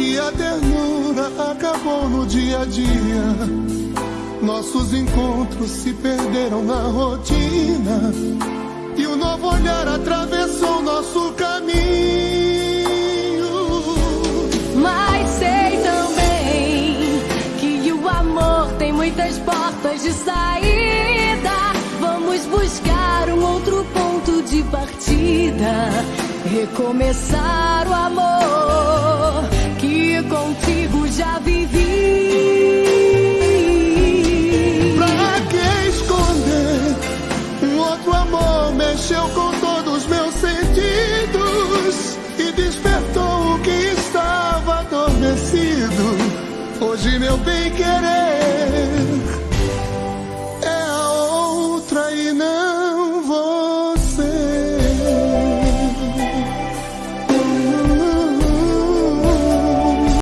que a ternura acabou no dia a dia. Nossos encontros se perderam na rotina. E o novo olhar atravessou nosso caminho. Mas sei também que o amor tem muitas portas de saída. Vamos buscar um outro ponto de partida. Recomeçar vivi. Pra que esconder? Um outro amor mexeu com todos meus sentidos e despertou o que estava adormecido. Hoje meu bem querer